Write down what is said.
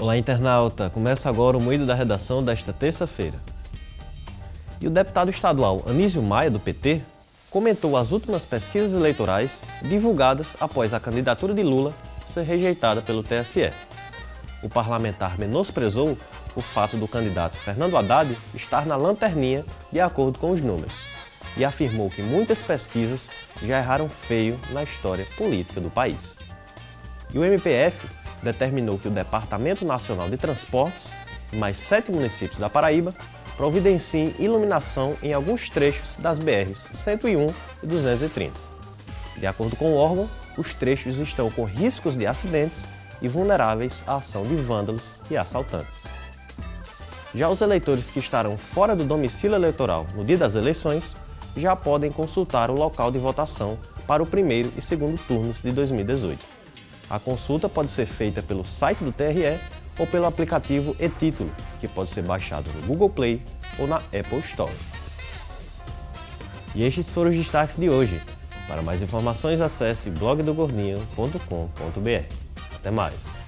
Olá, internauta! Começa agora o Moído da Redação desta terça-feira. E o deputado estadual Anísio Maia, do PT, comentou as últimas pesquisas eleitorais divulgadas após a candidatura de Lula ser rejeitada pelo TSE. O parlamentar menosprezou o fato do candidato Fernando Haddad estar na lanterninha de acordo com os números e afirmou que muitas pesquisas já erraram feio na história política do país. E o MPF determinou que o Departamento Nacional de Transportes mais sete municípios da Paraíba providenciem iluminação em alguns trechos das BRs 101 e 230. De acordo com o órgão, os trechos estão com riscos de acidentes e vulneráveis à ação de vândalos e assaltantes. Já os eleitores que estarão fora do domicílio eleitoral no dia das eleições já podem consultar o local de votação para o primeiro e segundo turnos de 2018. A consulta pode ser feita pelo site do TRE ou pelo aplicativo e-Título, que pode ser baixado no Google Play ou na Apple Store. E estes foram os destaques de hoje. Para mais informações, acesse blogdogordinho.com.br. Até mais!